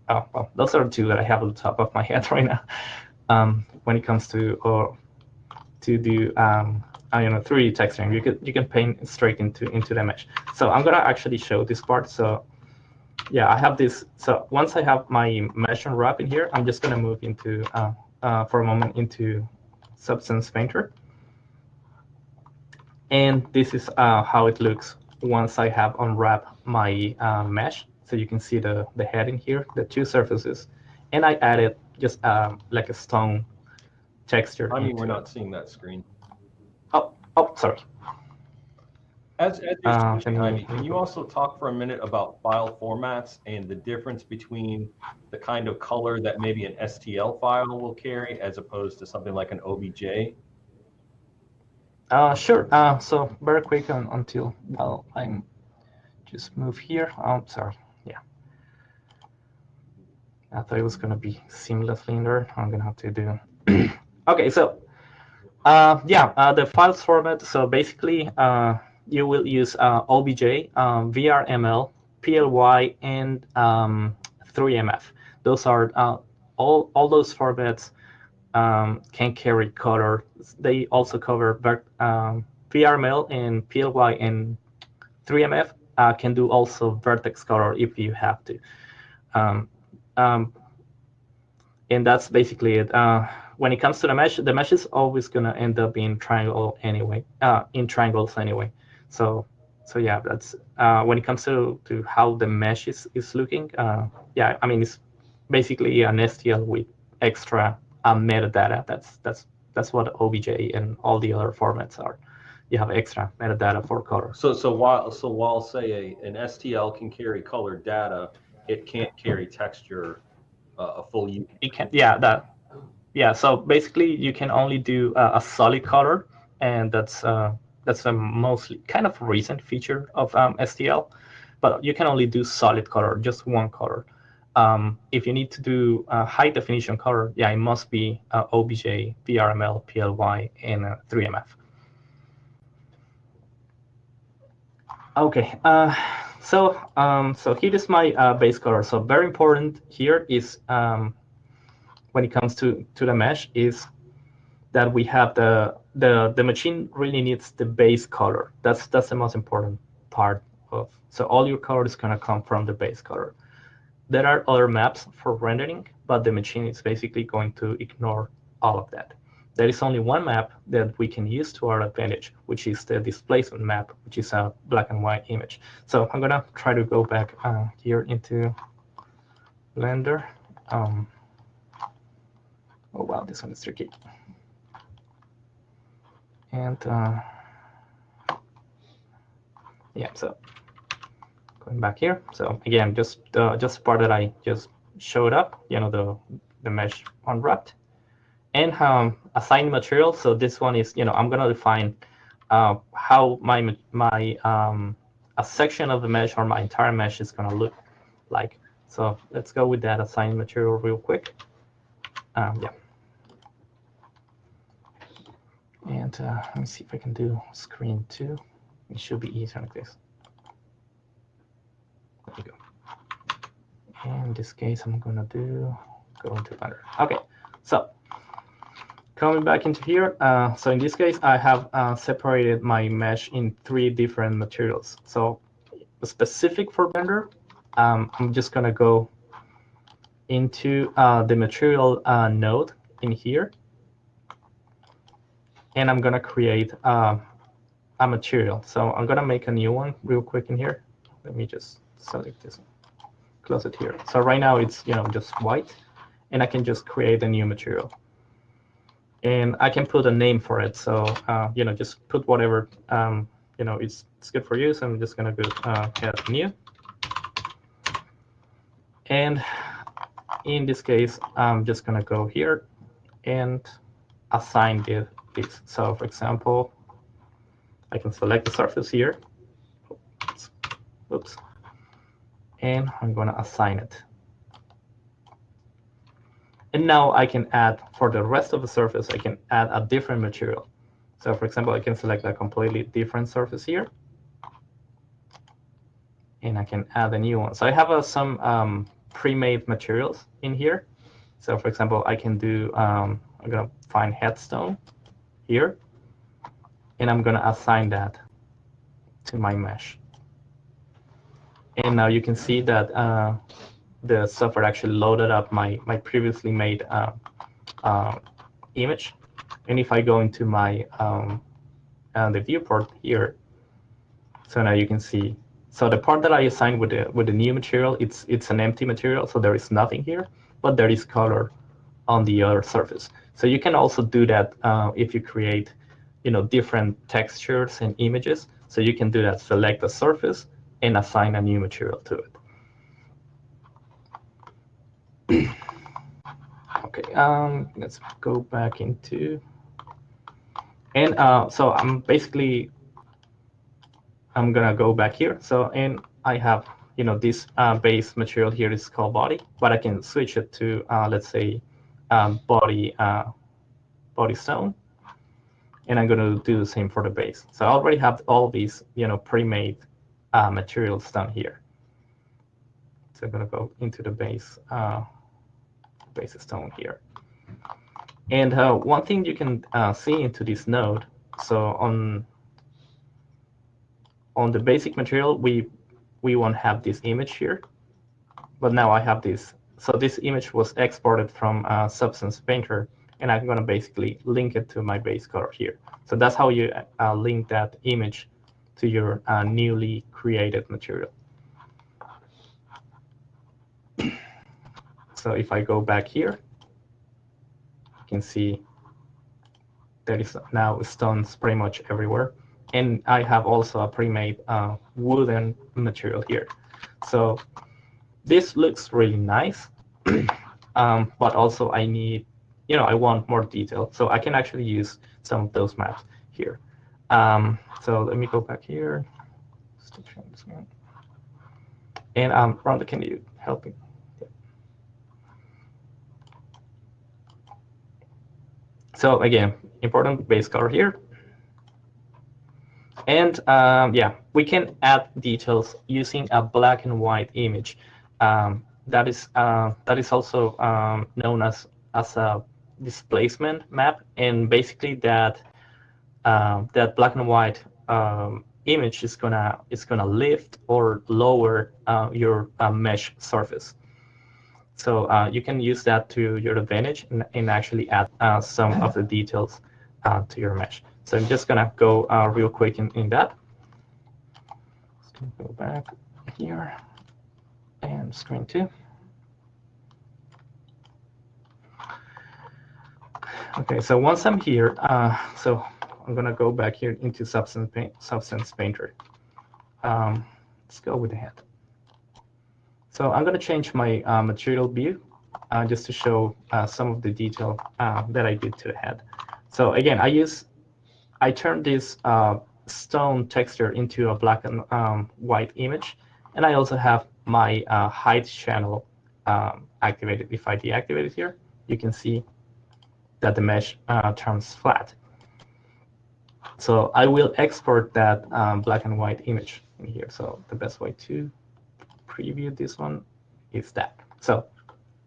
oh, well, those are two that I have on the top of my head right now. Um, when it comes to or to do um, I don't know 3D texturing, you can you can paint straight into into the mesh. So I'm gonna actually show this part. So yeah, I have this. So once I have my mesh unwrap in here, I'm just gonna move into uh, uh, for a moment into Substance Painter. And this is uh, how it looks once I have unwrapped my uh, mesh. So you can see the, the heading here, the two surfaces. And I added just um, like a stone texture. I mean, we're it. not seeing that screen. Oh, oh, sorry. As, as you're Uh, Jaime, you- can you also talk for a minute about file formats and the difference between the kind of color that maybe an STL file will carry as opposed to something like an OBJ? Uh, sure. Uh, so very quick on, until well, I'm just move here. Oh, sorry. I thought it was gonna be seamlessly in there. I'm gonna have to do. okay, so uh, yeah, uh, the files format. So basically, uh, you will use uh, OBJ, um, VRML, PLY, and um, 3MF. Those are uh, all all those formats um, can carry color. They also cover ver- um, VRML and PLY and 3MF uh, can do also vertex color if you have to. Um, um, and that's basically it. Uh, when it comes to the mesh, the mesh is always gonna end up in triangle anyway, uh, in triangles anyway. So, so yeah, that's uh, when it comes to to how the mesh is is looking. Uh, yeah, I mean it's basically an STL with extra uh, metadata. That's that's that's what OBJ and all the other formats are. You have extra metadata for color. So, so while, so while say a, an STL can carry colored data, it can't carry texture, uh, a full U. It can, yeah, that, yeah. So basically, you can only do uh, a solid color, and that's uh, that's a mostly kind of recent feature of um, STL. But you can only do solid color, just one color. Um, if you need to do uh, high definition color, yeah, it must be uh, OBJ, VRML, PLY, and uh, 3MF. Okay, uh, so um, so here is my uh, base color. So very important here is um, when it comes to to the mesh is that we have the the the machine really needs the base color. That's that's the most important part of. So all your color is gonna come from the base color. There are other maps for rendering, but the machine is basically going to ignore all of that. There is only one map that we can use to our advantage, which is the displacement map, which is a black and white image. So I'm gonna try to go back uh, here into Blender. Um, oh wow, this one is tricky. And uh, yeah, so going back here. So again, just uh, just part that I just showed up, you know, the the mesh unwrapped and um, assign material. So this one is, you know, I'm gonna define uh, how my my um, a section of the mesh or my entire mesh is gonna look like. So let's go with that assign material real quick. Um, yeah. And uh, let me see if I can do screen two. It should be easier like this. There you go. In this case, I'm gonna do go into Blender. Okay, so coming back into here, uh, so in this case, I have uh, separated my mesh in three different materials. So specific for Blender, um, I'm just gonna go into uh, the material uh, node in here, and I'm gonna create uh, a material. So I'm gonna make a new one real quick in here. Let me just select this, close it here. So right now it's you know just white, and I can just create a new material and I can put a name for it. So uh, you know, just put whatever um, you know it's it's good for you. So I'm just gonna go uh, add new, and in this case, I'm just gonna go here and assign the this. So for example, I can select the surface here. Oops. And I'm gonna assign it. And now I can add, for the rest of the surface, I can add a different material. So for example, I can select a completely different surface here. And I can add a new one. So I have uh, some um, pre-made materials in here. So for example, I can do, um, I'm going to find headstone here. And I'm going to assign that to my mesh. And now you can see that uh, the software actually loaded up my, my previously made uh, uh, image. And if I go into my um, uh, the viewport here, so now you can see. So the part that I assigned with the with the new material, it's it's an empty material, so there is nothing here, but there is color on the other surface. So you can also do that uh, if you create, you know, different textures and images. So you can do that. Select a surface and assign a new material to it. Okay, um, let's go back into, and uh, so I'm basically, I'm gonna go back here. So, and I have, you know, this uh, base material here is called body, but I can switch it to, uh, let's say, um, body, uh, body stone. And I'm gonna do the same for the base. So I already have all these, you know, pre-made uh, materials down here. So I'm gonna go into the base, uh, base stone here. And uh, one thing you can uh, see into this node, so on on the basic material, we we won't have this image here, but now I have this. So this image was exported from uh, Substance Painter, and I'm gonna basically link it to my base color here. So that's how you uh, link that image to your uh, newly created material. So if I go back here, you can see there is now stones pretty much everywhere. And I have also a pre-made uh, wooden material here. So this looks really nice, um, but also I need, you know, I want more detail. So I can actually use some of those maps here. Um, so let me go back here. And um, Rhonda, can you help me? So again, important base color here. And um, yeah, we can add details using a black and white image. Um, that is uh, that is also um, known as as a displacement map, and basically that uh, that black and white um, image is gonna is gonna lift or lower uh, your uh, mesh surface. So uh, you can use that to your advantage and, and actually add uh, some of the details uh, to your mesh. So I'm just gonna go real quick in, in that. go back here and screen two. Okay, so once I'm here, so I'm gonna go back here into Substance, Paint, Substance Painter. Um, let's go with the head. So I'm gonna change my uh, material view uh, just to show uh, some of the detail uh, that I did to the head. So again, I use, I turned this uh, stone texture into a black and um, white image, and I also have my uh, height channel um, activated. If I deactivate it here, you can see that the mesh turns flat. So I will export that um, black and white image in here. So the best way to preview this one is that. So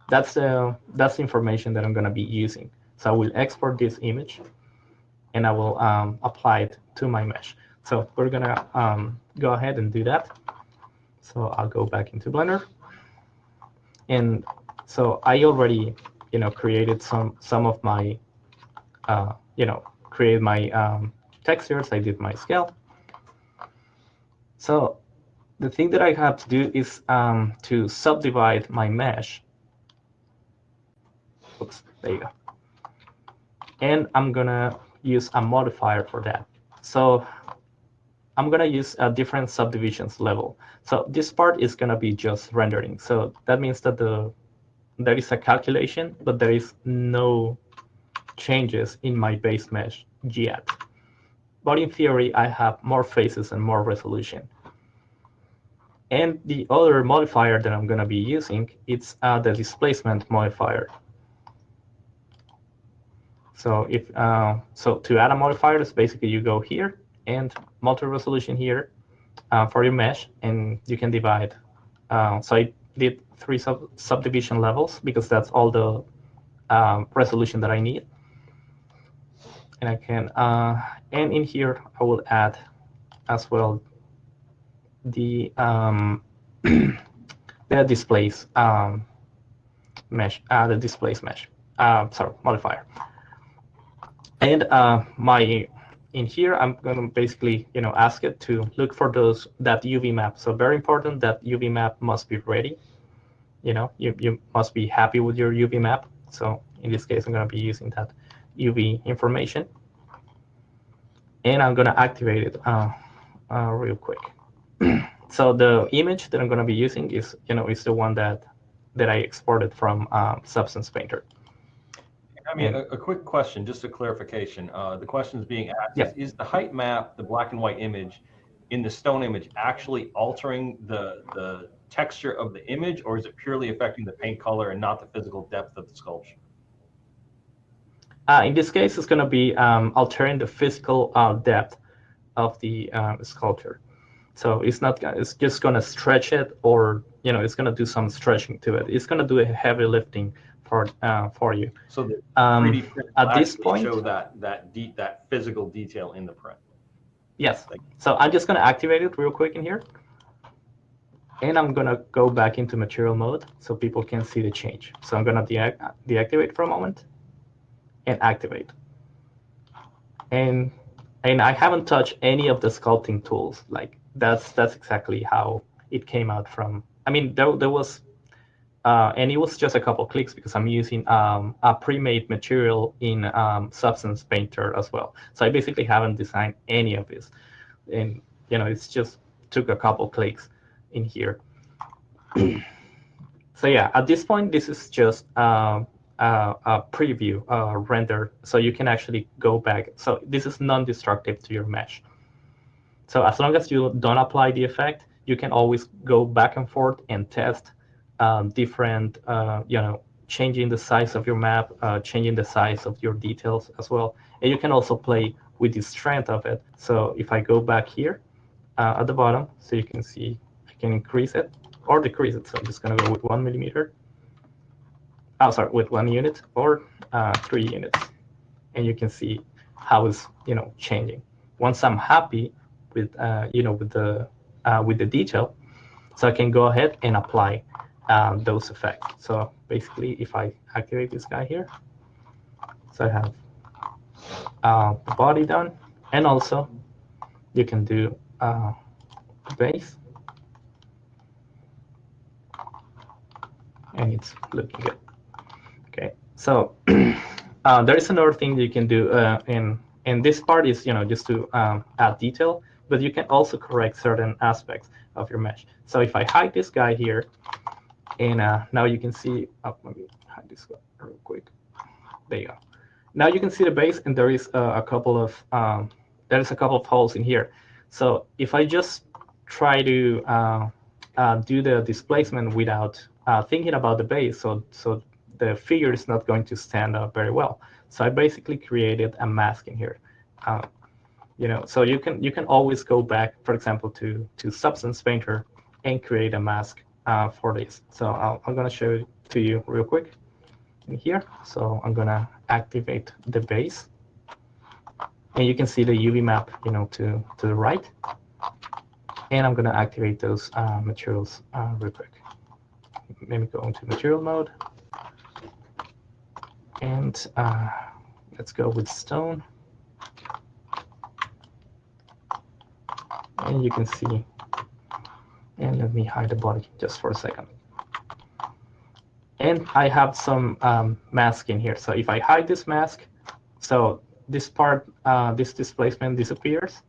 that's the that's the information that I'm going to be using. So I will export this image, and I will um, apply it to my mesh. So we're going to um, go ahead and do that. So I'll go back into Blender. And so I already, you know, created some some of my, uh, you know, create my um, textures, I did my scale. So the thing that I have to do is um, to subdivide my mesh. Oops, there you go. And I'm gonna use a modifier for that. So I'm gonna use a different subdivisions level. So this part is gonna be just rendering. So that means that the there is a calculation, but there is no changes in my base mesh yet but in theory, I have more faces and more resolution. And the other modifier that I'm going to be using, it's uh, the displacement modifier. So if uh, so, to add a modifier, is basically you go here and multi-resolution here uh, for your mesh, and you can divide. Uh, so I did three sub subdivision levels because that's all the um, resolution that I need and I can, uh, and in here, I will add as well the um, the displace um, mesh, uh, the displace mesh, uh, sorry, modifier. And uh, my in here, I'm going to basically, you know, ask it to look for those that UV map. So very important that UV map must be ready. You know, you, you must be happy with your UV map. So in this case, I'm going to be using that UV information. And I'm going to activate it uh, uh, real quick. so the image that I'm going to be using is, you know, is the one that that I exported from um, Substance Painter. I mean, a, a quick question, just a clarification. Uh, the question is being asked, Yeah. is, is the height map, the black and white image in the stone image actually altering the, the texture of the image or is it purely affecting the paint color and not the physical depth of the sculpture? Uh, in this case, it's going to be um, altering the physical uh, depth of the uh, sculpture. So it's not it's just going to stretch it, or you know, it's going to do some stretching to it. It's going to do a heavy lifting for uh, for you. So Um, 3D at this point- show that, that deep, that physical detail in the print. Yes. So I'm just going to activate it real quick in here. And I'm going to go back into material mode so people can see the change. So I'm going to deac deactivate for a moment and activate. And and I haven't touched any of the sculpting tools. Like that's that's exactly how it came out from. I mean, there, there was, uh, and it was just a couple clicks because I'm using um, a pre-made material in um, Substance Painter as well. So I basically haven't designed any of this, and you know, it's just took a couple clicks in here. so yeah, at this point, this is just um, a preview uh, render, so you can actually go back. So this is non-destructive to your mesh. So as long as you don't apply the effect, you can always go back and forth and test um, different, uh, you know, changing the size of your map, uh, changing the size of your details as well. And you can also play with the strength of it. So if I go back here uh, at the bottom, so you can see I can increase it or decrease it. So I'm just going to go with one millimeter. Oh, sorry, with one unit or uh, three units. And you can see how it's, you know, changing. Once I'm happy with, uh, you know, with the uh, with the detail, so I can go ahead and apply um, those effects. So basically, if I activate this guy here, so I have uh, the body done, and also you can do uh, base, and it's looking good. Okay, so uh, there is another thing you can do uh, in and this part is you know just to um, add detail, but you can also correct certain aspects of your mesh. So if I hide this guy here, and uh, now you can see, oh, let me hide this guy real quick. There you go. Now you can see the base, and there is uh, a couple of um, there is a couple of holes in here. So if I just try to uh, uh, do the displacement without uh, thinking about the base, so so the figure is not going to stand up very well. So I basically created a mask in here. You know, so you can you can always go back, for example, to to Substance Painter and create a mask uh, for this. So I'm going to show it to you real quick in here. So I'm going to activate the base. And you can see the UV map, you know, to, to the right. And I'm going to activate those uh, materials uh, real quick. Let me go into material mode. And uh, let's go with stone. And you can see, and let me hide the body just for a second. And I have some um, mask in here. So if I hide this mask, so this part, uh, this displacement disappears.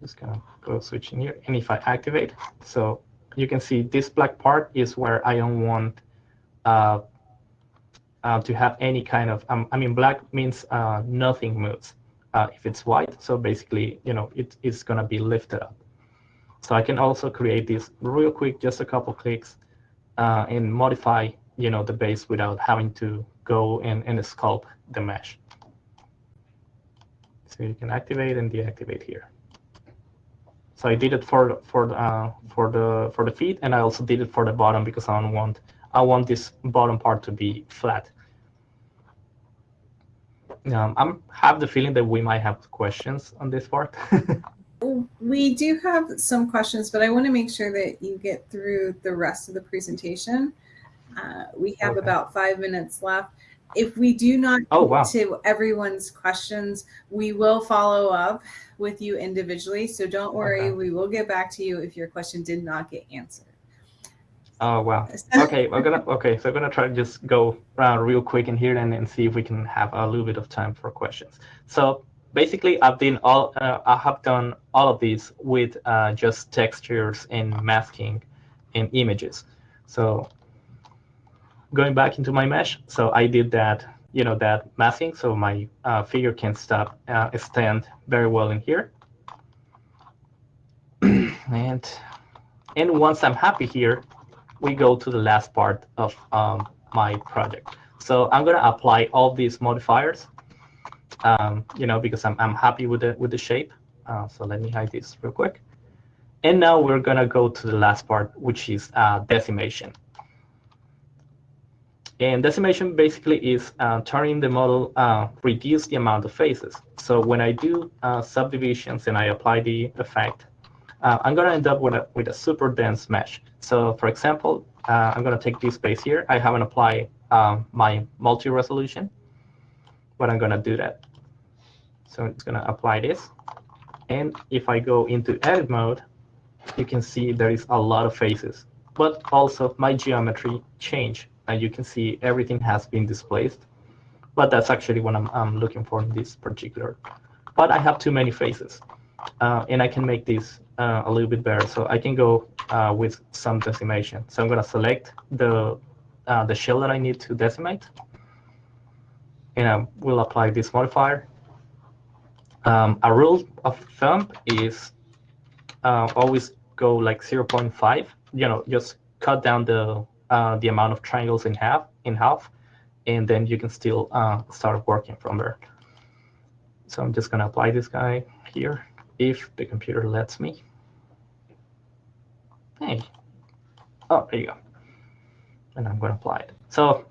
Just gonna go switch in here. And if I activate, so you can see this black part is where I don't want uh, uh, to have any kind of, um, I mean, black means uh, nothing moves. Uh, if it's white, so basically, you know, it, it's gonna be lifted up. So I can also create this real quick, just a couple clicks, uh, and modify, you know, the base without having to go and, and sculpt the mesh. So you can activate and deactivate here. So I did it for for uh, for the for the feet, and I also did it for the bottom because I don't want I want this bottom part to be flat. Um, I'm have the feeling that we might have questions on this part. We do have some questions, but I want to make sure that you get through the rest of the presentation. Uh, we have Okay. about five minutes left. if we do not Oh, wow. get to everyone's questions, we will follow up with you individually. So don't worry, Okay. we will get back to you if your question did not get answered. Oh, wow. Okay, we're gonna okay, so I'm gonna try to just go uh, real quick in here and, and see if we can have a little bit of time for questions. So basically, I've done all uh, I have done all of these with uh, just textures and masking and images. So going back into my mesh, so I did that, you know, that masking, so my uh, figure can stop uh, stand very well in here. and and once I'm happy here, we go to the last part of um, my project. So I'm gonna apply all these modifiers, um, you know, because I'm, I'm happy with the with the shape. Uh, so let me hide this real quick. And now we're gonna go to the last part, which is uh, decimation. And decimation basically is uh, turning the model, uh, reduce the amount of faces. So when I do uh, subdivisions and I apply the effect, uh, I'm going to end up with a, with a super dense mesh. So for example, uh, I'm going to take this space here. I haven't applied um, my multi-resolution, but I'm going to do that. So it's going to apply this. And if I go into edit mode, you can see there is a lot of faces, but also my geometry changed. And you can see everything has been displaced. But that's actually what I'm, I'm looking for in this particular. But I have too many faces. Uh, and I can make this uh, a little bit better. So I can go uh, with some decimation. So I'm going to select the uh, the shell that I need to decimate, and I will apply this modifier. Um, a rule of thumb is uh, always go like 0.5. You know, just cut down the uh, the amount of triangles in half in half, and then you can still start working from there. So I'm just going to apply this guy here if the computer lets me. Hey. Oh, there you go. And I'm going to apply it. So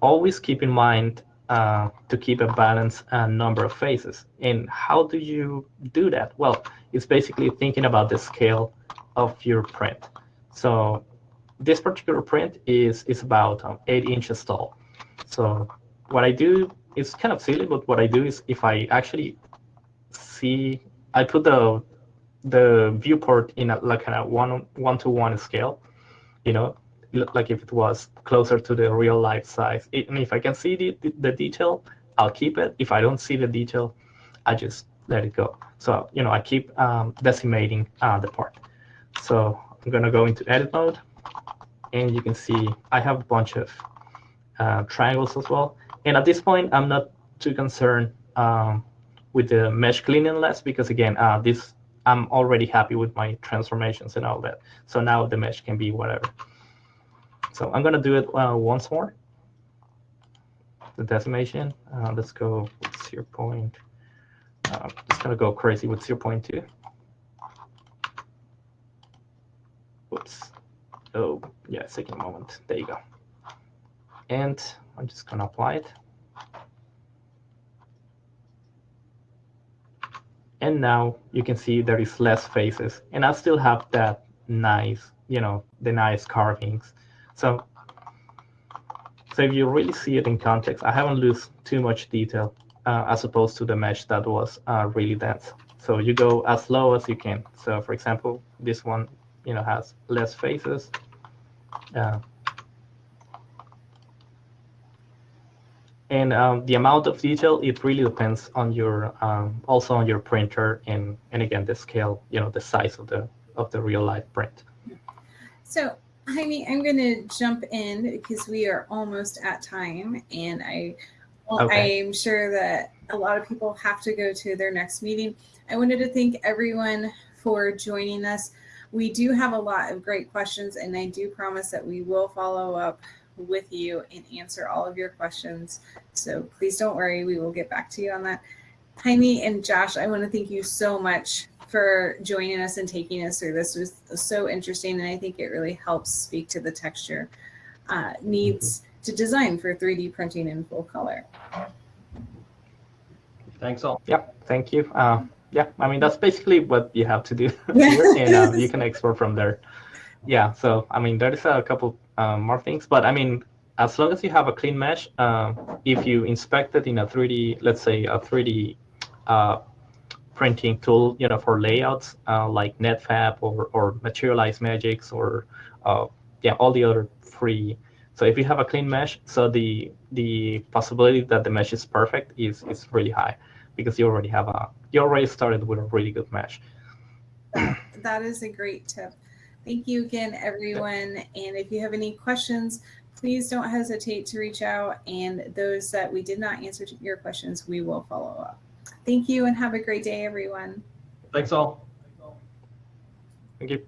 always keep in mind uh, to keep a balanced uh, number of faces. And how do you do that? Well, it's basically thinking about the scale of your print. So this particular print is, is about um, 8 inches tall. So what I do is kind of silly, but what I do is if I actually see, I put the the viewport in a, like a one one to one scale, you know, like if it was closer to the real life size. It, and if I can see the, the, detail, I'll keep it. If I don't see the detail, I just let it go. So you know, I keep um, decimating uh, the part. So I'm gonna go into edit mode, and you can see I have a bunch of uh, triangles as well. And at this point, I'm not too concerned um, with the mesh cleaning less because again, uh, this I'm already happy with my transformations and all that. So now the mesh can be whatever. So I'm gonna do it uh, once more. The decimation. Uh, let's go with 0. Point. Uh, just gonna go crazy with 0 0.2. Whoops. Oh, yeah, second moment. There you go. And I'm just to apply it. And now you can see there is less faces. And I still have that nice, you know, the nice carvings. So, so if you really see it in context, I haven't lost too much detail uh, as opposed to the mesh that was uh, really dense. So you go as low as you can. So for example, this one, you know, has less faces. Uh, and um, the amount of detail it really depends on your um, also on your printer and and again the scale you know the size of the of the real life print so Jaime, I'm going to jump in because we are almost at time, and I, well, okay. I'm sure that a lot of people have to go to their next meeting. I wanted to thank everyone for joining us. We do have a lot of great questions, and I do promise that we will follow up with you and answer all of your questions. So please don't worry, we will get back to you on that. Jaime and Josh, I want to thank you so much for joining us and taking us through this. It was so interesting, and I think it really helps speak to the texture uh, needs to design for 3D printing in full color. Thanks all. Yep, thank you. Uh, yeah, I mean, that's basically what you have to do here, and uh, you can export from there. Yeah, so I mean, there is a couple um, more things, but I mean, as long as you have a clean mesh, uh, if you inspect it in a 3D, let's say a 3D uh, printing tool, you know, for layouts uh, like Netfabb or, or Materialise Magics or uh, yeah, all the other free. So if you have a clean mesh, so the the possibility that the mesh is perfect is is really high because you already have a you already started with a really good mesh. That, that is a great tip. Thank you again, everyone. And if you have any questions, please don't hesitate to reach out. And those that we did not answer to your questions, we will follow up. Thank you and have a great day, everyone. Thanks all. Thank you.